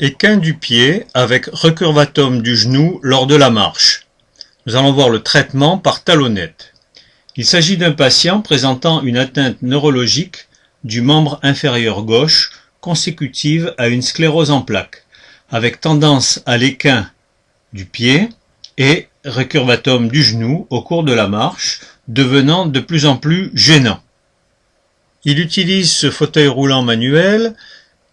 Équin du pied avec recurvatum du genou lors de la marche. Nous allons voir le traitement par talonnette. Il s'agit d'un patient présentant une atteinte neurologique du membre inférieur gauche consécutive à une sclérose en plaques, avec tendance à l'équin du pied et recurvatum du genou au cours de la marche, devenant de plus en plus gênant. Il utilise ce fauteuil roulant manuel,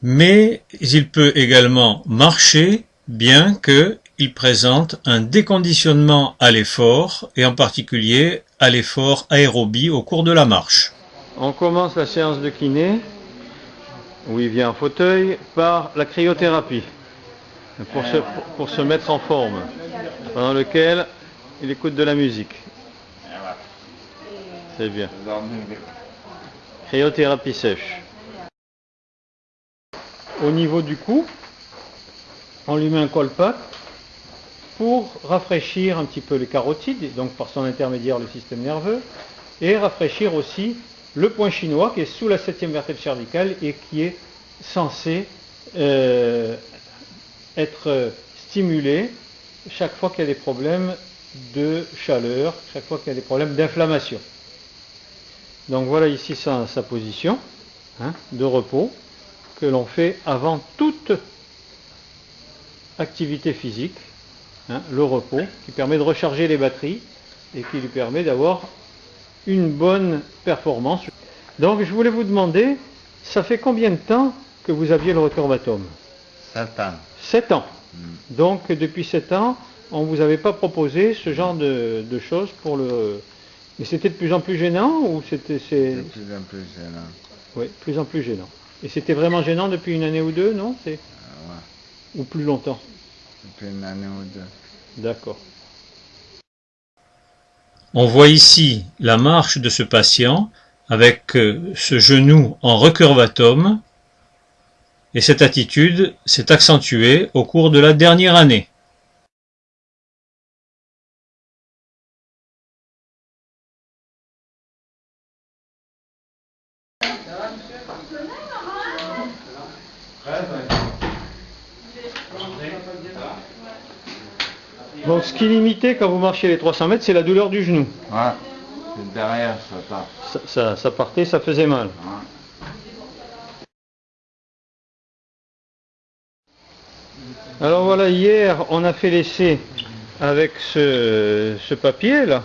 mais il peut également marcher, bien qu'il présente un déconditionnement à l'effort, et en particulier à l'effort aérobie au cours de la marche. On commence la séance de kiné, où il vient en fauteuil, par la cryothérapie, pour se, pour se mettre en forme, pendant lequel il écoute de la musique. C'est bien. Cryothérapie sèche. Au niveau du cou, on lui met un colpac pour rafraîchir un petit peu les carotides, donc par son intermédiaire le système nerveux, et rafraîchir aussi le point chinois qui est sous la septième vertèbre cervicale et qui est censé euh, être stimulé chaque fois qu'il y a des problèmes de chaleur, chaque fois qu'il y a des problèmes d'inflammation. Donc voilà ici sa, sa position hein, de repos que l'on fait avant toute activité physique, hein, le repos, qui permet de recharger les batteries et qui lui permet d'avoir une bonne performance. Donc je voulais vous demander, ça fait combien de temps que vous aviez le recurvatum 7 ans. 7 ans. Mm. Donc depuis 7 ans, on ne vous avait pas proposé ce genre de, de choses pour le... Mais c'était de plus en plus gênant ou c'était... c'est- De plus en plus gênant. Oui, de plus en plus gênant. Et c'était vraiment gênant depuis une année ou deux, non? C'est Ah ouais, Ou plus longtemps? Depuis une année ou deux. D'accord. On voit ici la marche de ce patient avec euh, ce genou en recurvatum et cette attitude s'est accentuée au cours de la dernière année. Donc ce qui limitait quand vous marchiez les 300 mètres, c'est la douleur du genou. Derrière ça part. Ça, partait, ça faisait mal. Alors voilà, hier, on a fait l'essai avec ce, papier là,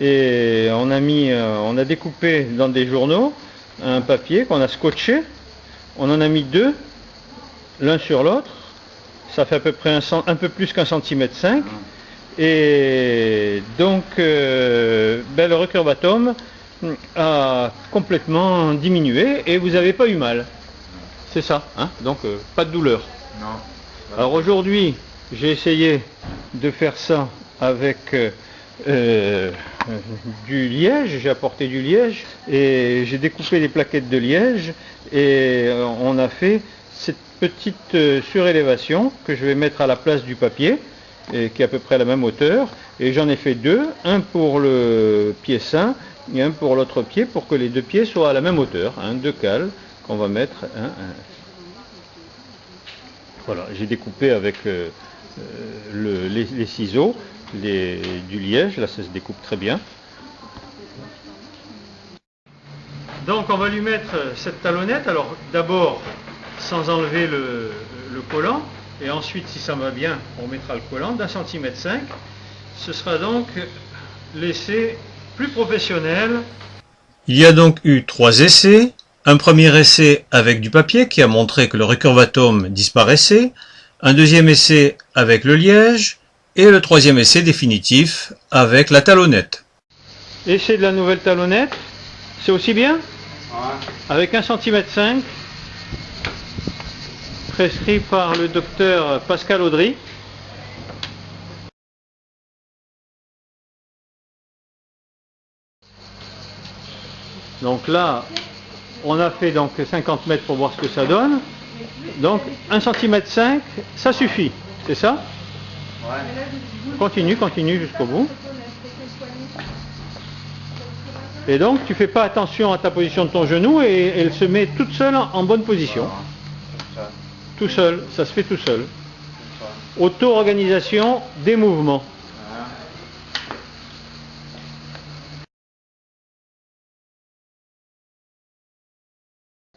et on a mis, euh, on a découpé dans des journaux un papier qu'on a scotché. On en a mis deux, l'un sur l'autre. Ça fait à peu près un, peu plus qu'un centimètre cinq. Et donc, euh, ben, le recurvatum a complètement diminué et vous n'avez pas eu mal. C'est ça, hein donc euh, pas de douleur. Non. Alors aujourd'hui, j'ai essayé de faire ça avec euh, du liège, j'ai apporté du liège et j'ai découpé des plaquettes de liège et on a fait cette petite euh, surélévation que je vais mettre à la place du papier qui est à peu près à la même hauteur. Et j'en ai fait deux, un pour le pied sain et un pour l'autre pied pour que les deux pieds soient à la même hauteur, hein, deux cales qu'on va mettre voilà, j'ai découpé avec euh, euh, le- les, les ciseaux les- du liège, là ça se découpe très bien. Donc on va lui mettre cette talonnette, alors d'abord sans enlever le, le collant, et ensuite si ça va bien, on mettra le collant d'un centimètre cinq. Ce sera donc l'essai plus professionnel Il y a donc eu trois essais. Un premier essai avec du papier qui a montré que le recurvatum disparaissait, un deuxième essai avec le liège, et le troisième essai définitif avec la talonnette. Essai de la nouvelle talonnette, c'est aussi bien? Ouais. avec 1 cm 5 prescrit par le docteur Pascal Audry. Donc là, on a fait donc 50 mètres pour voir ce que ça donne. Donc 1 cm 5, ça suffit, c'est ça? Ouais. Continue, continue jusqu'au bout. Et donc tu fais pas attention à ta position de ton genou et elle se met toute seule en bonne position. Tout seul, ça se fait tout seul. Auto-organisation des mouvements.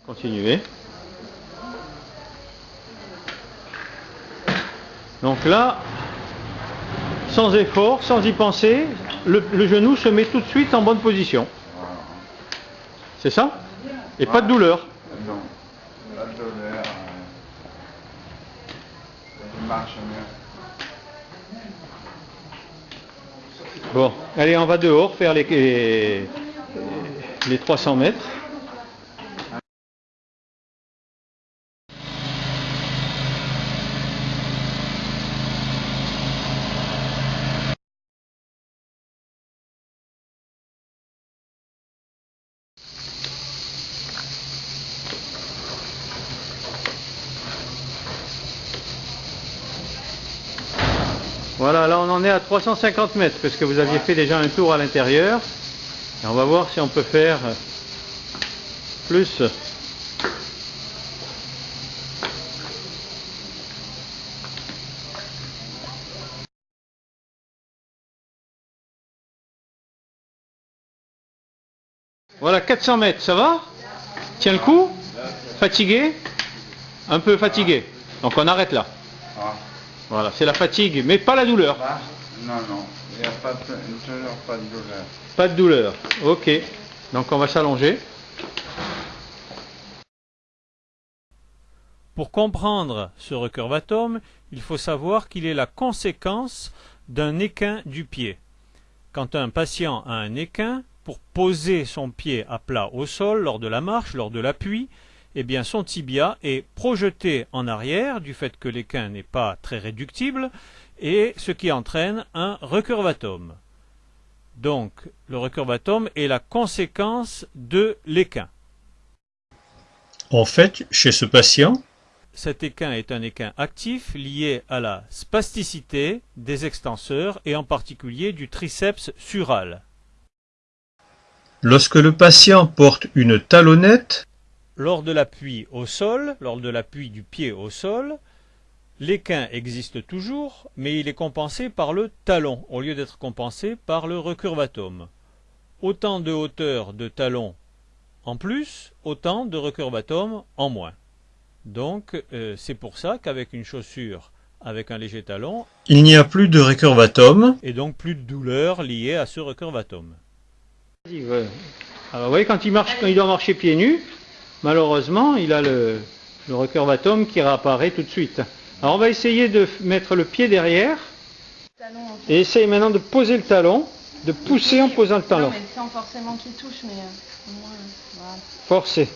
Continuez. Donc là, sans effort, sans y penser, le, genou se met tout de suite en bonne position. C'est ça? Et pas de douleur Non, pas de douleur. Je Bon, allez, on va dehors faire les 300 mètres. Voilà, là on en est à 350 mètres, parce que vous aviez fait déjà un tour à l'intérieur. Et on va voir si on peut faire plus. Voilà, 400 mètres, ça va? Tiens le coup? Fatigué? Un peu fatigué. Donc on arrête là. Voilà, c'est la fatigue, mais pas la douleur. non, non, il n'y a pas de, pas de douleur. Pas de douleur, ok. Donc on va s'allonger. Pour comprendre ce recurvatome, il faut savoir qu'il est la conséquence d'un équin du pied. Quand un patient a un équin, pour poser son pied à plat au sol lors de la marche, lors de l'appui, eh bien son tibia est projeté en arrière du fait que l'équin n'est pas très réductible et ce qui entraîne un recurvatome. Donc le recurvatome est la conséquence de l'équin. En fait, chez ce patient, cet équin est un équin actif lié à la spasticité des extenseurs et en particulier du triceps sural. Lorsque le patient porte une talonnette, lors de l'appui au sol, lors de l'appui du pied au sol, l'équin existe toujours, mais il est compensé par le talon, au lieu d'être compensé par le recurvatome. Autant de hauteur de talon en plus, autant de recurvatome en moins. Donc euh, c'est pour ça qu'avec une chaussure avec un léger talon, il n'y a plus de recurvatome et donc plus de douleur liée à ce recurvatome. Alors vous voyez quand il marche, quand il doit marcher pieds nus, malheureusement, il a le, le recurvatum qui réapparaît tout de suite. Alors on va essayer de mettre le pied derrière et essayer maintenant de poser le talon, de pousser en posant le talon. mais sans forcément qu'il touche, mais euh, au moins, Forcer.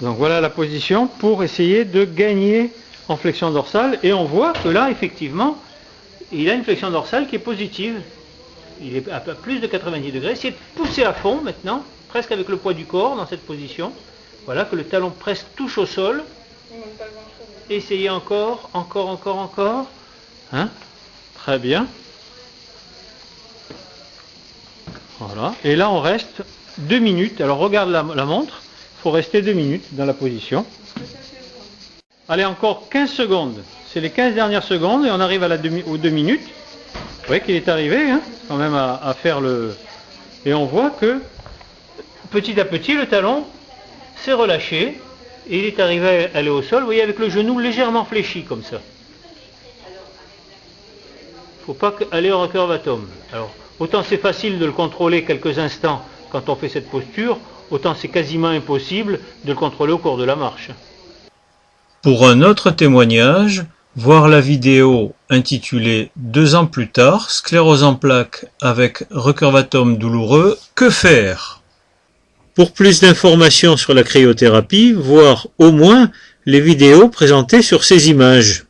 Donc voilà la position pour essayer de gagner en flexion dorsale et on voit que là effectivement il a une flexion dorsale qui est positive. Il est à plus de 90 degrés. Essayez de pousser à fond maintenant, presque avec le poids du corps dans cette position. Voilà, que le talon presque touche au sol. Essayez encore, encore, encore, encore. Hein? Très bien. Voilà. Et là, on reste deux minutes. Alors, regarde la, montre. Il faut rester deux minutes dans la position. Allez, encore 15 secondes. C'est les 15 dernières secondes et on arrive à aux deux minutes. Vous voyez qu'il est arrivé, hein, quand même, à faire le... Et on voit que, petit à petit, le talon s'est relâché et il est arrivé à aller au sol, vous voyez, avec le genou légèrement fléchi comme ça. Il ne faut pas aller au recurvatum. Alors, autant c'est facile de le contrôler quelques instants quand on fait cette posture, autant c'est quasiment impossible de le contrôler au cours de la marche. Pour un autre témoignage, voir la vidéo intitulée Deux ans plus tard, sclérose en plaques avec recurvatum douloureux, que faire? Pour plus d'informations sur la cryothérapie, voir au moins les vidéos présentées sur ces images.